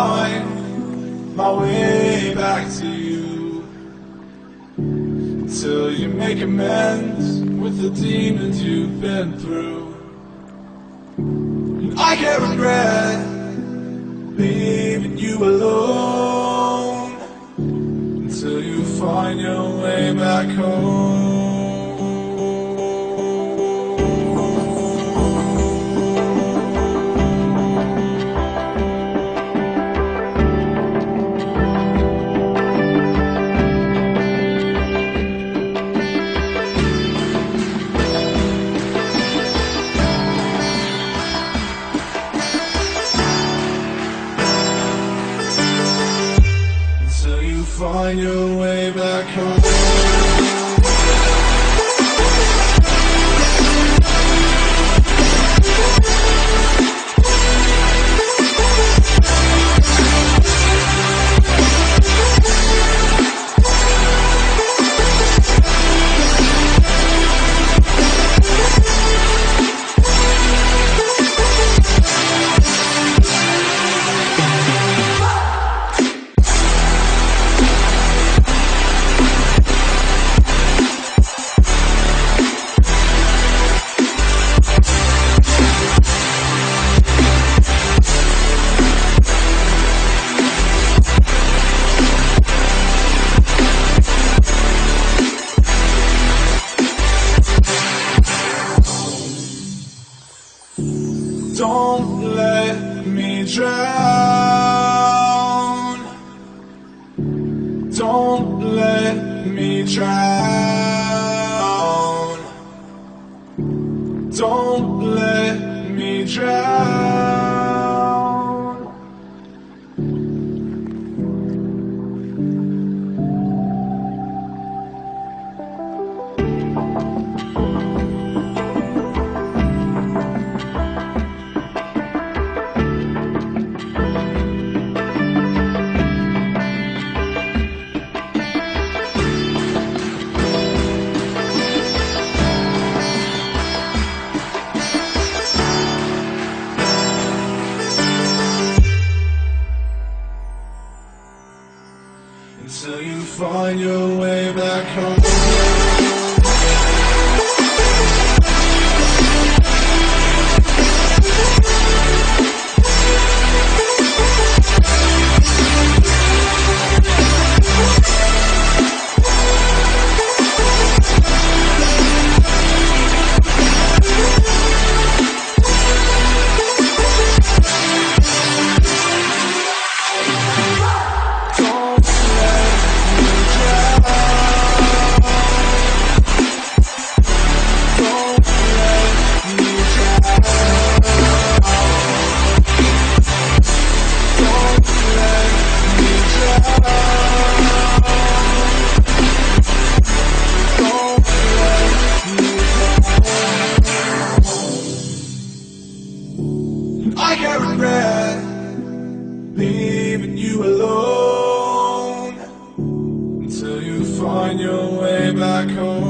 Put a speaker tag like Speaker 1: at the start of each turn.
Speaker 1: find my way back to you. Until you make amends with the demons you've been through. And I can't regret leaving you alone. Until you find your way back home find your way back home Don't let me drown. Don't let me drown. Don't let me drown. Until you find your way back home. regret leaving you alone until you find your way back home.